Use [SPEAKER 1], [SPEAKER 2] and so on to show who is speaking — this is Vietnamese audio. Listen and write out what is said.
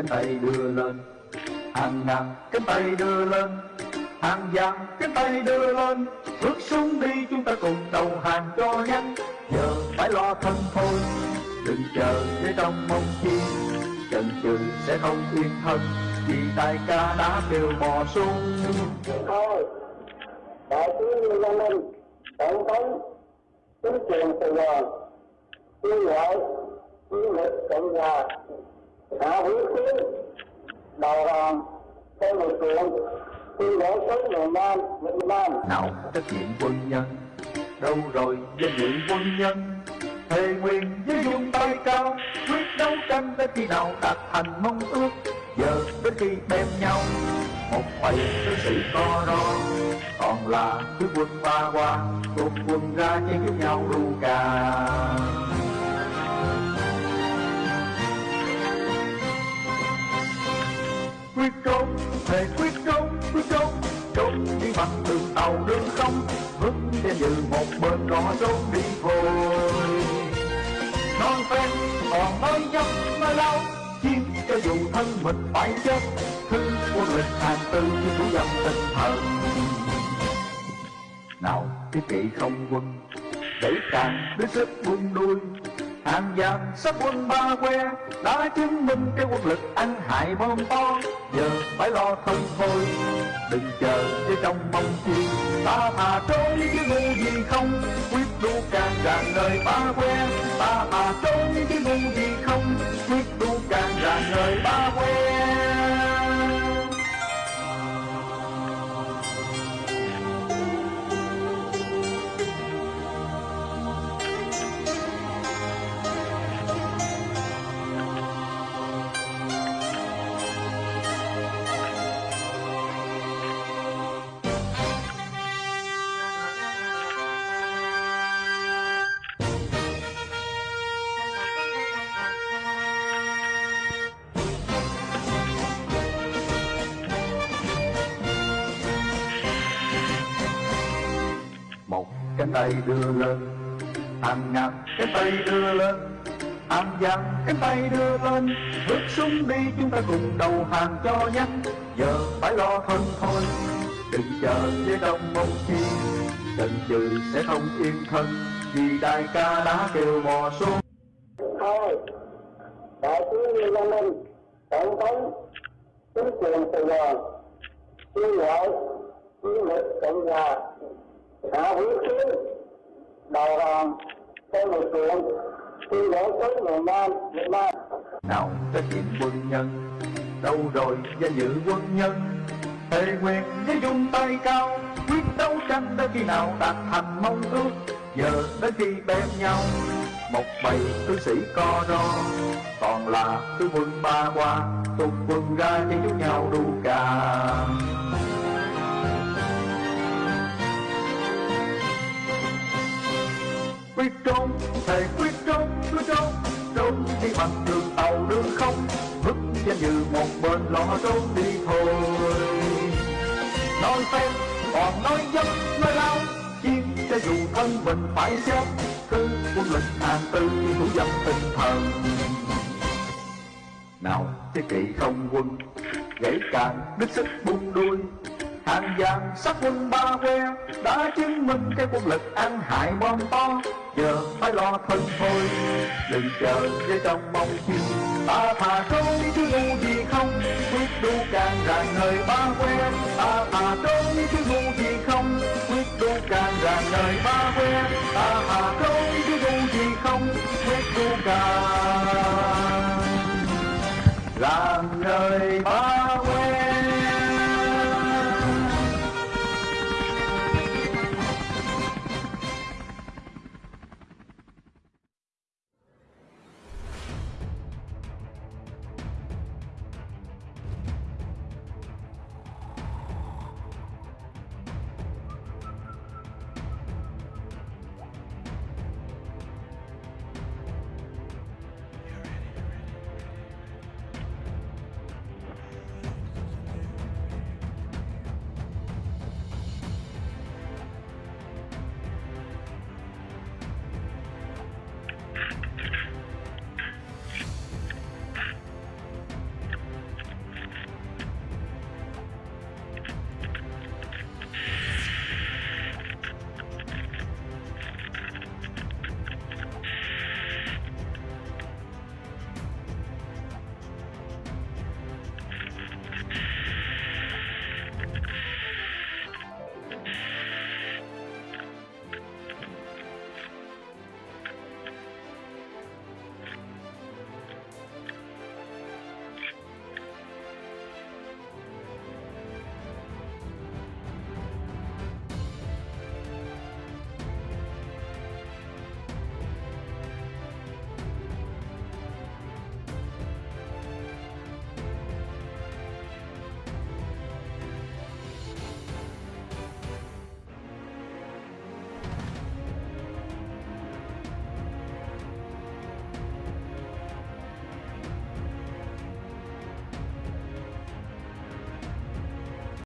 [SPEAKER 1] cánh tay đưa lên, hàng ngàn cánh tay đưa lên, hàng vạn cánh tay đưa lên. Bước xuống đi, chúng ta cùng đầu hàng cho nhanh. Giờ phải lo thân thôi, đừng chờ để trong mong chi. Chần chừ sẽ không yên thân, vì đại ca đã kêu bò sung
[SPEAKER 2] thôi, đại tướng Lê Minh, tổng thống, chính quyền Sài Gòn kêu gọi chiến lực cộng hòa đã hứa tiến đầu hàng cho lực lượng tuyên bố số miền Nam Việt Nam.
[SPEAKER 1] Nào, trách nhiệm quân nhân. Đâu rồi, danh dự quân nhân? Thề nguyện với dung tay cao, quyết đấu tranh đến khi nào đạt thành mong ước. Giờ đến khi đem nhau, một bầy tướng sĩ co ro. Còn là cứ quân ba qua cùng quân ra chiến với nhau ru cà. Dự một bên đó trốn đi thôi non phen ờ, còn nói dốc nói lâu chiến cho dù thân mình phải chết. Thứ quân lịch hàng tư như thủ dâm tinh thần. Nào cái kỵ không quân, để càng đến sức buông đuôi hàng vàng sắp quân ba que, đã chứng minh cái quân lực ăn hại bom to. Giờ phải lo thân thôi, đừng chờ cho trong mong chi ta thà trốn chứ ngu gì không, quyết đu càng rạng đời ba que. Ta thà trốn chứ ngu gì không, quyết đu càng rạng đời ba que. Cái tay đưa lên. Hàng ngàn cái tay đưa lên. Hàng giang cái tay đưa lên. Bước xuống đi chúng ta cùng đầu hàng cho nhanh. Giờ phải lo thân thôi. Đừng chờ với đông mong chi chần chừ sẽ không yên thân. Vì đại ca đã kêu mò xuống.
[SPEAKER 2] Thôi, đại tướng Lê Văn Minh, tổng thống, chính quyền Sài Gòn kêu lợi chiến lực cộng hòa đã hữu kiến đầu hàng cho lực lượng khi bố tới miền Nam Việt Nam.
[SPEAKER 1] Nào trách nhiệm quân nhân, đâu rồi danh dự quân nhân? Thề quyền với dung tay cao, quyết đấu tranh đến khi nào đạt thành mong ước? Giờ đến khi bên nhau, một bầy tướng sĩ co ro. Còn là tướng quân ba qua tung quân ra cho giúp nhau đu cả. Thể quyết trốn quyết trốn trốn đi bằng đường tàu, đường không. Vứt trên như một bên lo trốn đi thôi. Nói phen còn nói dốc nói lao. Chiến cho dù thân mình phải chết cứ quân lịch hàng tư thủ dâm tinh thần nào, thế kỵ không quân, gãy càng đứt sức bung đuôi hàng vàng sắc quân ba que, đã chứng minh cái quân lực ăn hại bom to. Giờ phải lo thân thôi, đừng chờ với trong mong chi ta thà trốn chứ ngu gì không, quyết đu càng ràng nơi ba que. Ta thà trốn chứ ngu gì không, quyết đu càng ràng nơi ba que. Ta thà trốn chứ ngu gì không, quyết đu càng